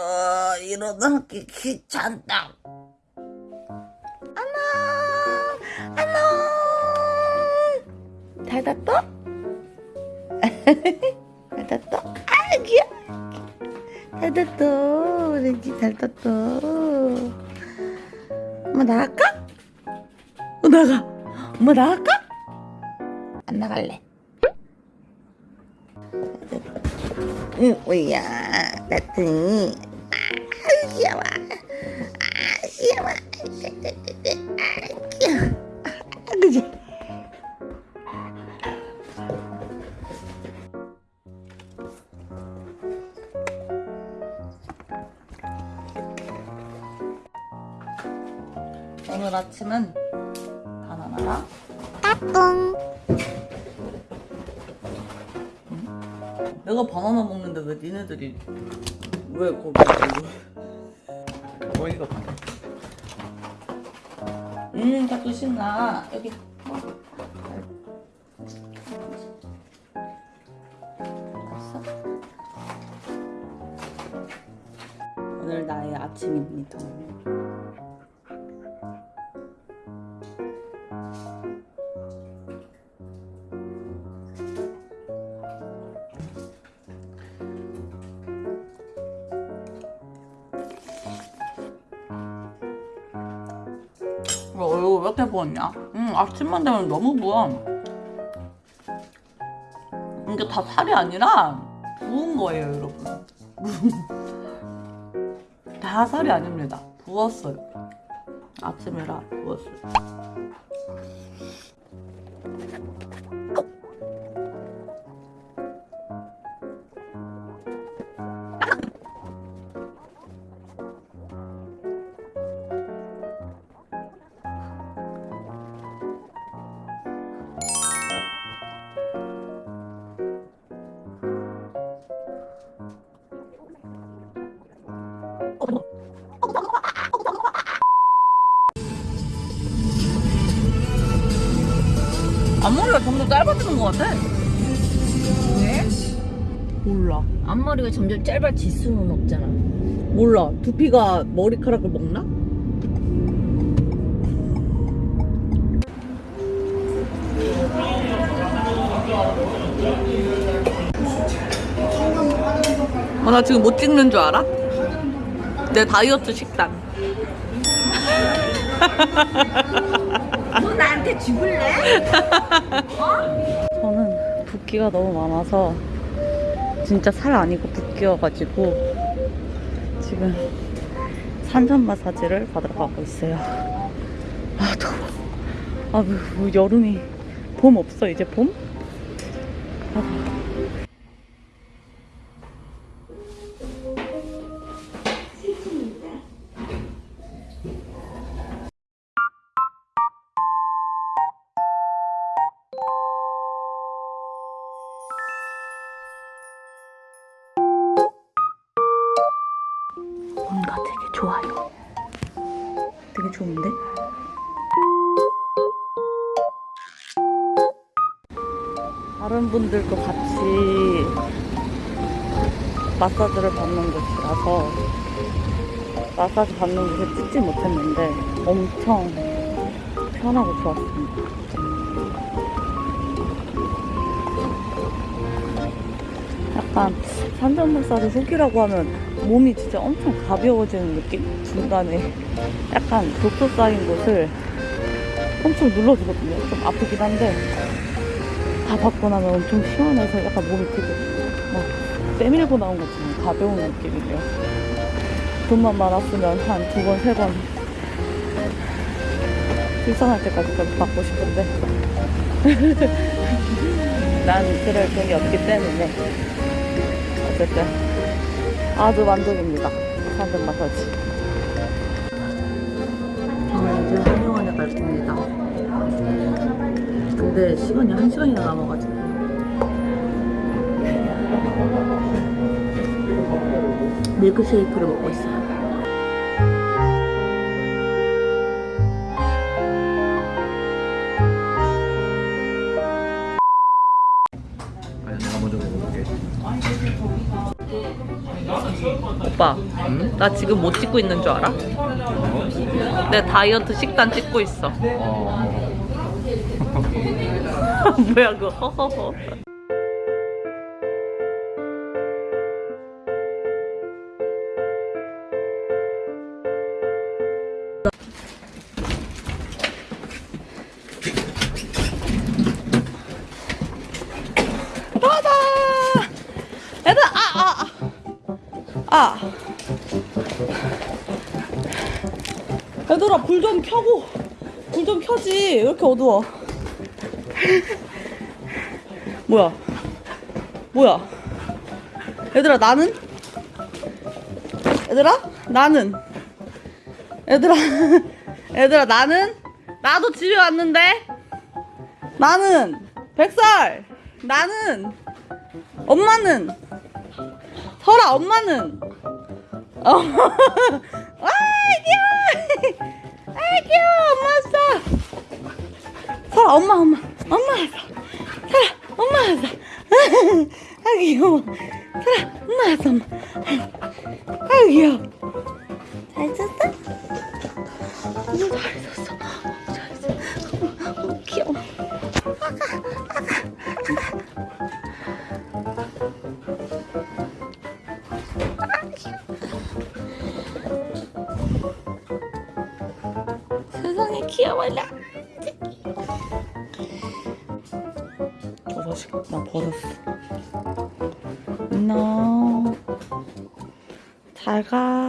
어, 일어나기 귀찮다. 안녕, 안녕. 잘 잤어? 잘 잤어? 아, 귀여워. 잘 잤어. 오렌지 잘 잤어. 엄마 나갈까? 어, 나가. 엄마 나갈까? 안 나갈래. 응, 뭐야, 나트니. 아, 귀여워. 아, 귀여워. 아, 귀여워. 아, 그지? 오늘 아침은 바나나랑 내가 바나나 먹는데 왜 니네들이 왜 거기 어이가 없네 음 자꾸 신나? 여기? 오늘 나의 아침입니다 왜 얼굴 왜 이렇게 부었냐? 응, 아침만 되면 너무 부어. 이게 다 살이 아니라 부은 거예요, 여러분. 다 살이 아닙니다. 부었어요. 아침이라 부었어요. 앞머리가 점점 짧아지는 것 같아. 왜? 몰라. 앞머리가 점점 짧아질 수는 없잖아. 몰라. 두피가 머리카락을 먹나? 어, 나 지금 못 찍는 줄 알아? 내 다이어트 식단. 너 나한테 죽을래? 저는 붓기가 너무 많아서 진짜 살 아니고 붓기여가지고 지금 산전 마사지를 받으러 가고 있어요. 아 더워. 아 뭐, 뭐 여름이 봄 없어 이제 봄? 아, 뭔가 되게 좋아요. 되게 좋은데? 다른 분들도 같이 마사지를 받는 곳이라서 마사지 받는 곳에 찍지 못했는데 엄청 편하고 좋았습니다. 약간 마사지 후기라고 하면 몸이 진짜 엄청 가벼워지는 느낌? 중간에 약간 독소 쌓인 곳을 엄청 눌러주거든요. 좀 아프긴 한데 다 받고 나면 엄청 시원해서 약간 몸이 되게 막 빼밀고 나온 것처럼 가벼운 느낌이에요. 돈만 많았으면 한 두 번, 세번 출산할 때까지 받고 싶은데 난 그럴 돈이 없기 때문에 어쨌든 아주 만족입니다. 산전 마사지. 저는 이제 한의원에 갈 겁니다. 근데 시간이 한 시간이나 남아가지고. 밀크쉐이크를 먹고 있어요. 오빠, 나 지금 뭐 찍고 있는 줄 알아? 내 다이어트 식단 찍고 있어. 뭐야 그거 허허허. 아. 아. 얘들아, 불 좀 켜고. 불 좀 켜지. 왜 이렇게 어두워? 뭐야? 뭐야? 얘들아, 나는? 얘들아, 나는? 얘들아, 얘들아, 나는? 나도 집에 왔는데? 나는? 백살! 나는? 엄마는? 설아, 엄마는? 엄마, 아, 귀여워! 아, 귀여워! 엄마 왔어! 설아, 엄마, 엄마, 엄마 왔어! 설아, 엄마 왔어! 아, 귀여워! 설아, 엄마 왔어, 엄마! 아, 귀여워! 잘 잤어? 잤어. 잘 잤어. 귀여워라. 버섯이 나 버렸어. 안녕. 잘 가.